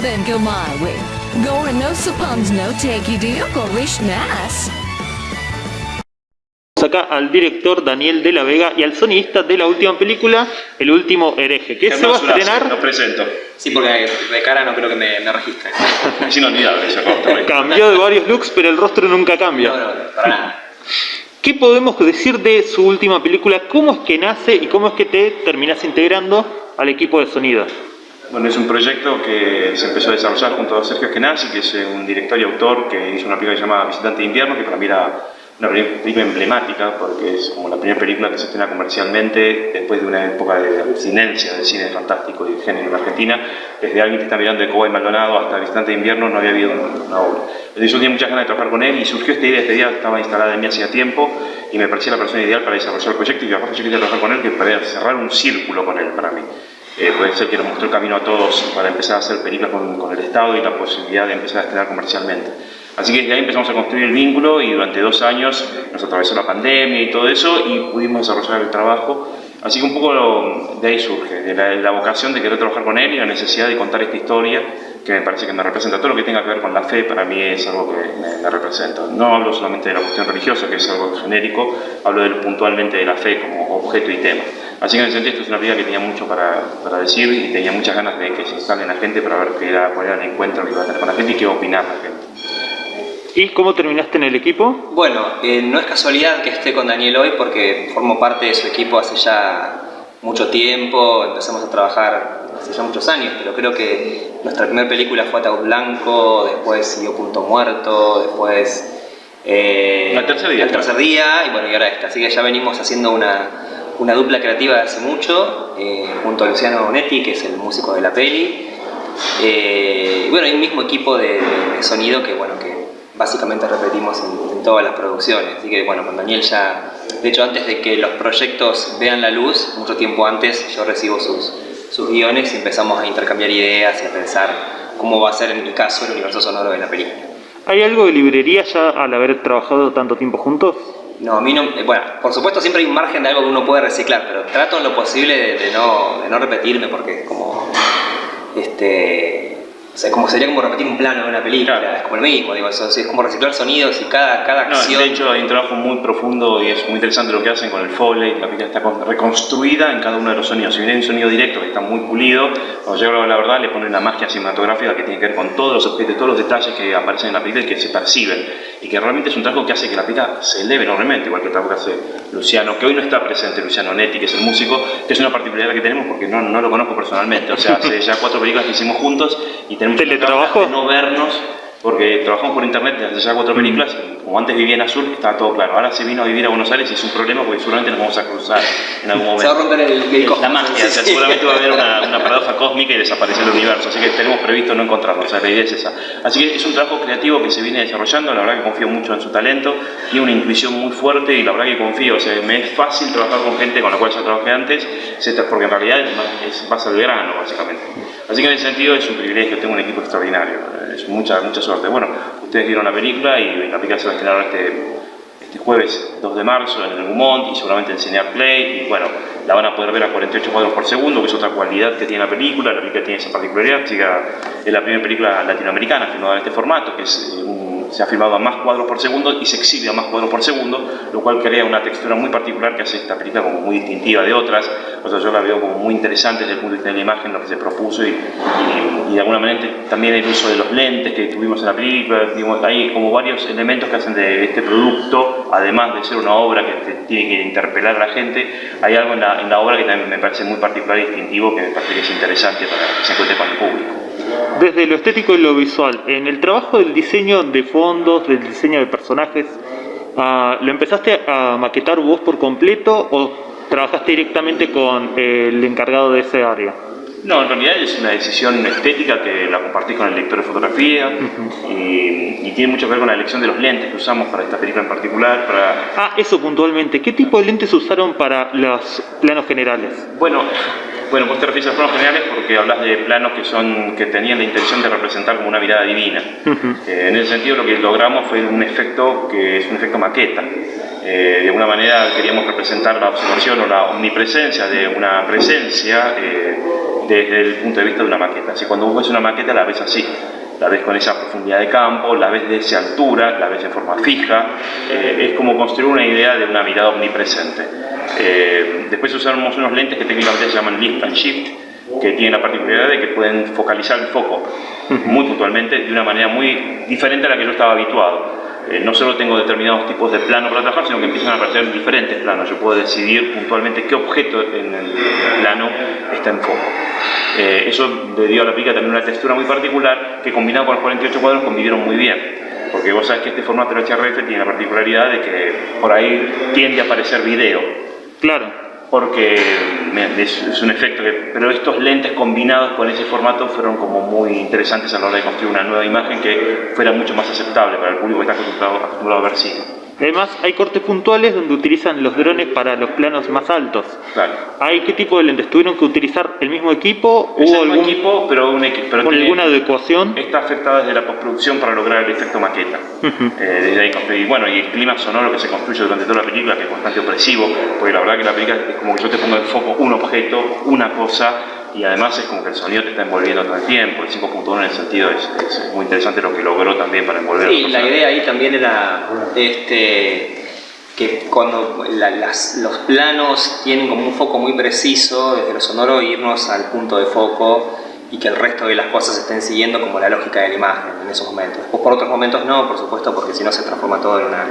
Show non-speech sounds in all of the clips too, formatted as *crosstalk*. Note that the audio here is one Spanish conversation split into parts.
then go my way. Gore no suppons no take nas. acá al director Daniel de la Vega y al sonidista de la última película, El último hereje, que se va a estrenar... Lo presento. Sí, porque de cara no creo que me, me registre. *laughs* Es inolvidable ese rostro. *laughs* Cambió de varios looks, pero el rostro nunca cambia. No, no, para nada. ¿Qué podemos decir de su última película? ¿Cómo es que nace y cómo es que te terminas integrando al equipo de sonido? Bueno, es un proyecto que se empezó a desarrollar junto a Sergio Genasi, que es un director y autor que hizo una película llamada Visitante de Invierno, que para mí era una película emblemática porque es como la primera película que se estrena comercialmente después de una época de abstinencia del cine fantástico y de género en Argentina. Desde alguien que está mirando de Coba y Maldonado hasta Visitante de Invierno no había habido una, obra. Entonces yo tenía muchas ganas de trabajar con él y surgió esta idea, esta idea estaba instalada en mí hacía tiempo y me parecía la persona ideal para desarrollar el proyecto y aparte yo quería trabajar con él que para cerrar un círculo con él para mí. Eh, ser que nos mostró el camino a todos para empezar a hacer películas con, con el Estado y la posibilidad de empezar a estrenar comercialmente. Así que desde ahí empezamos a construir el vínculo y durante dos años nos atravesó la pandemia y todo eso y pudimos desarrollar el trabajo. Así que un poco de ahí surge, de la, vocación de querer trabajar con él y la necesidad de contar esta historia que me parece que me representa. Todo lo que tenga que ver con la fe para mí es algo que me, representa. No hablo solamente de la cuestión religiosa, que es algo genérico, hablo de, puntualmente de la fe como objeto y tema. Así que en ese sentido esto es una vida que tenía mucho para, para, decir y tenía muchas ganas de que se instale en la gente para ver qué era, cuál era el encuentro que iba a tener con la gente y qué iba a opinar la gente. ¿Y cómo terminaste en el equipo? Bueno, eh, no es casualidad que esté con Daniel hoy porque formo parte de su equipo hace ya mucho tiempo, empezamos a trabajar hace ya muchos años, pero creo que nuestra primera película fue Ataúd Blanco, después siguió Punto Muerto, después... Eh, el tercer día. El tercer día, y bueno, y ahora esta. Así que ya venimos haciendo una, una dupla creativa de hace mucho, eh, junto a Luciano Bonetti, que es el músico de la peli. Eh, bueno, hay un mismo equipo de, de sonido que, bueno, que básicamente repetimos en, todas las producciones. Así que bueno, con Daniel ya, de hecho antes de que los proyectos vean la luz, mucho tiempo antes yo recibo sus, sus guiones y empezamos a intercambiar ideas y a pensar cómo va a ser en mi caso el universo sonoro de la película. ¿Hay algo de librería ya al haber trabajado tanto tiempo juntos? No, a mí no, eh, bueno, por supuesto siempre hay un margen de algo que uno puede reciclar, pero trato en lo posible de, no, de no repetirme porque es como, este, o sea, como sería como repetir un plano de una película, es como el mismo, digo, eso, es como reciclar sonidos y cada, cada acción... de hecho hay un trabajo muy profundo y es muy interesante lo que hacen con el Foley, la película está reconstruida en cada uno de los sonidos. Si bien hay un sonido directo que está muy pulido, cuando llega la verdad le ponen una magia cinematográfica que tiene que ver con todos los objetos, todos los detalles que aparecen en la película y que se perciben. Y que realmente es un trabajo que hace que la película se eleve enormemente, igual que el trabajo que hace Luciano, que hoy no está presente Luciano Netti, que es el músico, que es una particularidad que tenemos porque no, no lo conozco personalmente. O sea, hace ya cuatro películas que hicimos juntos y tenemos teletrabajo de no vernos porque trabajamos por internet desde ya cuatro películas, como antes vivía en Azul, estaba todo claro. Ahora se vino a vivir a Buenos Aires y es un problema porque seguramente nos vamos a cruzar en algún momento. Se va a romper el, La magia, seguramente va a haber una, *laughs* una, paradoja cósmica y desaparecer el universo, así que tenemos previsto no encontrarnos, o sea, la idea es esa. Así que es un trabajo creativo que se viene desarrollando, la verdad que confío mucho en su talento, tiene una intuición muy fuerte y la verdad que confío, o sea, me es fácil trabajar con gente con la cual ya trabajé antes, porque en realidad es más al grano, básicamente. Así que en ese sentido es un privilegio, tengo un equipo extraordinario, es mucha, mucha suerte. Bueno, ustedes vieron la película y la película se va a estrenar este, este jueves 2 de marzo en el Gumont y seguramente en Cinear Play y bueno, la van a poder ver a 48 cuadros por segundo, que es otra cualidad que tiene la película, la película tiene esa particularidad, es la primera película latinoamericana filmada en este formato, que es eh, un se ha filmado a más cuadros por segundo y se exhibe a más cuadros por segundo, lo cual crea una textura muy particular que hace esta película como muy distintiva de otras. O sea, yo la veo como muy interesante desde el punto de vista de la imagen, lo que se propuso y, de alguna manera también el uso de los lentes que tuvimos en la película. hay como varios elementos que hacen de este producto, además de ser una obra que tiene que interpelar a la gente, hay algo en la, en la obra que también me parece muy particular y distintivo que me parece que es interesante para que se encuentre con el público desde lo estético y lo visual, en el trabajo del diseño de fondos, del diseño de personajes, ah, ¿lo empezaste a maquetar vos por completo o trabajaste directamente con el encargado de ese área? No, en realidad es una decisión estética que la compartís con el lector de fotografía y, tiene mucho que ver con la elección de los lentes que usamos para esta película en particular. Para... Ah, eso puntualmente. ¿Qué tipo de lentes usaron para los planos generales? Bueno, bueno, vos te refieres a planos generales porque hablas de planos que son que tenían la intención de representar como una mirada divina. Eh, en ese sentido lo que logramos fue un efecto que es un efecto maqueta. Eh, de alguna manera queríamos representar la observación o la omnipresencia de una presencia eh, desde el punto de vista de una maqueta. Así cuando vos ves una maqueta la ves así, la ves con esa profundidad de campo, la ves de esa altura, la ves de forma fija, eh, es como construir una idea de una mirada omnipresente. después usamos unos lentes que técnicamente se llaman lift and shift, que tienen la particularidad de que pueden focalizar el foco muy puntualmente de una manera muy diferente a la que yo estaba habituado. Eh, no solo tengo determinados tipos de plano para trabajar, sino que empiezan a aparecer diferentes planos. Yo puedo decidir puntualmente qué objeto en el plano está en foco. Eh, eso le dio a la pica también una textura muy particular que combinado con los 48 cuadros convivieron muy bien. Porque vos sabés que este formato del HRF tiene la particularidad de que por ahí tiende a aparecer video. Claro porque es, un efecto que, pero estos lentes combinados con ese formato fueron como muy interesantes a la hora de construir una nueva imagen que fuera mucho más aceptable para el público que está acostumbrado, acostumbrado a ver cine. Además, hay cortes puntuales donde utilizan los drones para los planos más altos. Claro. ¿Hay qué tipo de lentes? ¿Tuvieron que utilizar el mismo equipo? ¿Hubo el algún equipo, pero, un pero con alguna adecuación? Está afectada desde la postproducción para lograr el efecto maqueta. Eh, desde ahí, y bueno, y el clima sonoro que se construye durante toda la película, que es bastante opresivo, porque la verdad que la película es como que yo te pongo en foco un objeto, una cosa, y además es como que el sonido te está envolviendo todo el tiempo, el 5.1 en el sentido es, muy interesante lo que logró también para envolver Sí, la idea ahí también era este, que cuando los planos tienen como un foco muy preciso, desde lo sonoro irnos al punto de foco y que el resto de las cosas estén siguiendo como la lógica de la imagen en esos momentos. O por otros momentos no, por supuesto, porque si no se transforma todo en una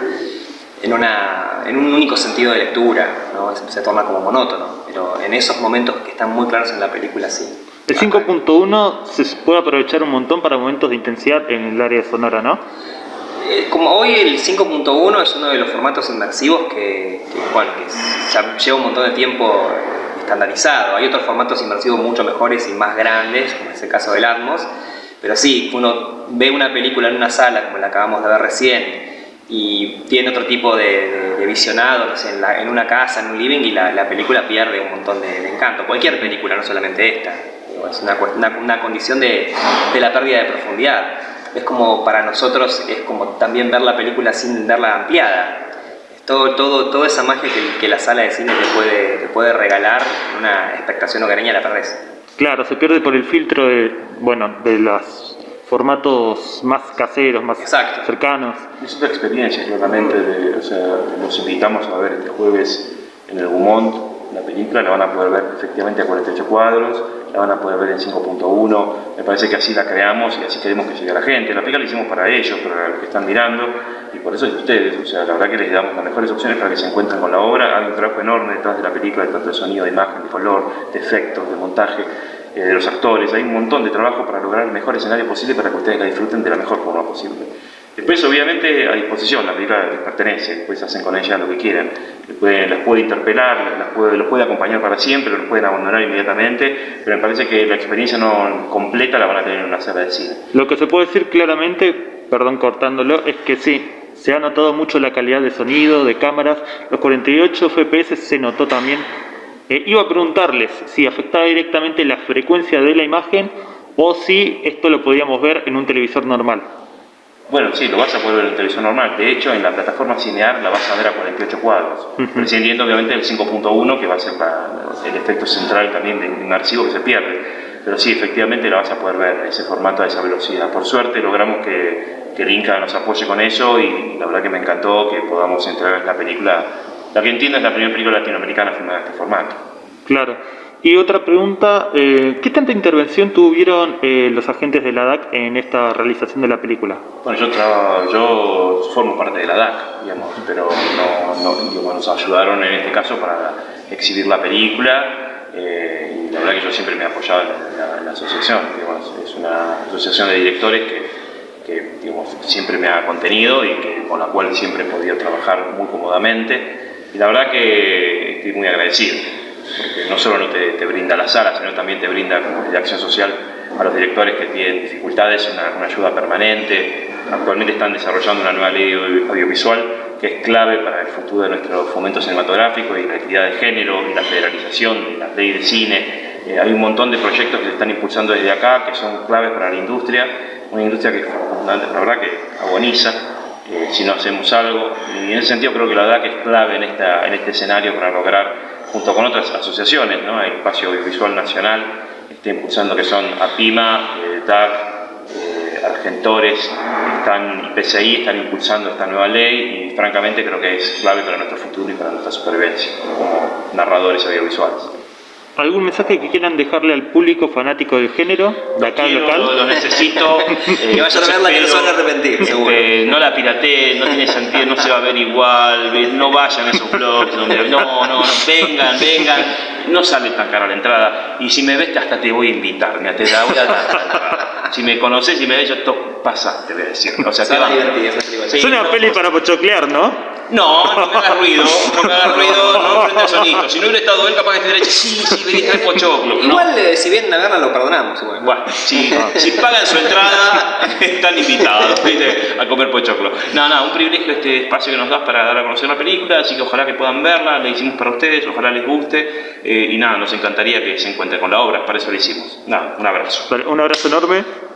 en, una, en un único sentido de lectura, ¿no? se, torna como monótono, pero en esos momentos que están muy claros en la película sí. El 5.1 se puede aprovechar un montón para momentos de intensidad en el área sonora, ¿no? Eh, como hoy el 5.1 es uno de los formatos inmersivos que, bueno, que lleva un montón de tiempo estandarizado. Hay otros formatos inmersivos mucho mejores y más grandes, como es el caso del Atmos, pero sí, uno ve una película en una sala como la acabamos de ver recién y tiene otro tipo de, visionado, no sé, en, una casa, en un living, y la, película pierde un montón de, encanto. Cualquier película, no solamente esta. Es una, una, condición de, la pérdida de profundidad. Es como para nosotros, es como también ver la película sin verla ampliada. Todo, todo, toda esa magia que, la sala de cine te puede, te puede regalar, una expectación hogareña la perdés. Claro, se pierde por el filtro de, bueno, de las formatos más caseros, más cercanos. Es otra experiencia, claramente. De, o sea, los invitamos a ver este jueves en el Gumont la película, la van a poder ver efectivamente a 48 cuadros, la van a poder ver en 5.1, me parece que así la creamos y así queremos que llegue a la gente. La película la hicimos para ellos, para los que están mirando, y por eso es de ustedes, o sea, la verdad que les damos las mejores opciones para que se encuentren con la obra, hay un trabajo enorme detrás de la película, tanto de sonido, de imagen, de color, de efectos, de montaje, eh, de los actores, hay un montón de trabajo para lograr el mejor escenario posible para que ustedes la disfruten de la mejor forma posible. Después, obviamente, a disposición, la película les pertenece, después hacen con ella lo que quieran. Les las puede interpelar, las puede, los puede acompañar para siempre, los pueden abandonar inmediatamente, pero me parece que la experiencia no completa la van a tener en una sala de cine. Lo que se puede decir claramente, perdón cortándolo, es que sí, se ha notado mucho la calidad de sonido, de cámaras, los 48 FPS se notó también eh, iba a preguntarles si afectaba directamente la frecuencia de la imagen o si esto lo podíamos ver en un televisor normal. Bueno, sí, lo vas a poder ver en un televisor normal. De hecho, en la plataforma Cinear la vas a ver a 48 cuadros. Prescindiendo obviamente del 5.1, que va a ser el efecto central también de un archivo que se pierde. Pero sí, efectivamente la vas a poder ver en ese formato, a esa velocidad. Por suerte logramos que, que el Inca nos apoye con eso y la verdad que me encantó que podamos entregar esta película la que entiendo es la primera película latinoamericana filmada en este formato. Claro. Y otra pregunta, eh, ¿qué tanta intervención tuvieron eh, los agentes de la DAC en esta realización de la película? Bueno, yo, yo formo parte de la DAC, digamos, pero no, nos ayudaron en este caso para exhibir la película eh, y la verdad que yo siempre me he apoyado en la, asociación, es una asociación de directores que, siempre me ha contenido y que, con la cual siempre he podido trabajar muy cómodamente y la verdad que estoy muy agradecido, porque no solo no te, brinda la sala, sino también te brinda como de acción social a los directores que tienen dificultades, una, ayuda permanente. Actualmente están desarrollando una nueva ley audiovisual que es clave para el futuro de nuestro fomento cinematográfico y la equidad de género y la federalización de la ley de cine. Eh, hay un montón de proyectos que se están impulsando desde acá que son claves para la industria, una industria que la verdad que agoniza eh, si no hacemos algo. Y en ese sentido creo que la que es clave en, esta, en este escenario para lograr, junto con otras asociaciones, ¿no? el Espacio Audiovisual Nacional está impulsando que son APIMA, eh, DAC, eh, Argentores, están, PCI están impulsando esta nueva ley y francamente creo que es clave para nuestro futuro y para nuestra supervivencia como narradores audiovisuales. ¿Algún mensaje que quieran dejarle al público fanático del género de acá Quiero, local? Lo, lo necesito. eh, *laughs* Que vayan a verla que no se van a arrepentir, este, seguro. no la pirateen, no tiene sentido, no se va a ver igual, ve- no vayan a esos blogs donde no, no, no, vengan, vengan, no sale tan cara la entrada. Y si me ves hasta te voy a invitar, mira, te la voy a dar la entrada. Si me conoces y me ves, yo to, pasa, te voy a decir. O sea, Se te va. Sí, Es una no, peli para pochoclear, ¿no? No, no me hagas ruido, no me hagas ruido, Si no hubiera estado él, capaz que te hubiera dicho, sí, sí, vení, trae pochoclo. No. Igual, eh, si vienen a verla, lo perdonamos. Igual. Bueno, si, *laughs* si pagan su entrada, están invitados ¿viste? a comer pochoclo. No, no, un privilegio este espacio que nos das para dar a conocer la película, así que ojalá que puedan verla, la hicimos para ustedes, ojalá les guste, eh, y nada, nos encantaría que se encuentren con la obra, para eso la hicimos. Nada, un abrazo. Vale, Un abrazo enorme.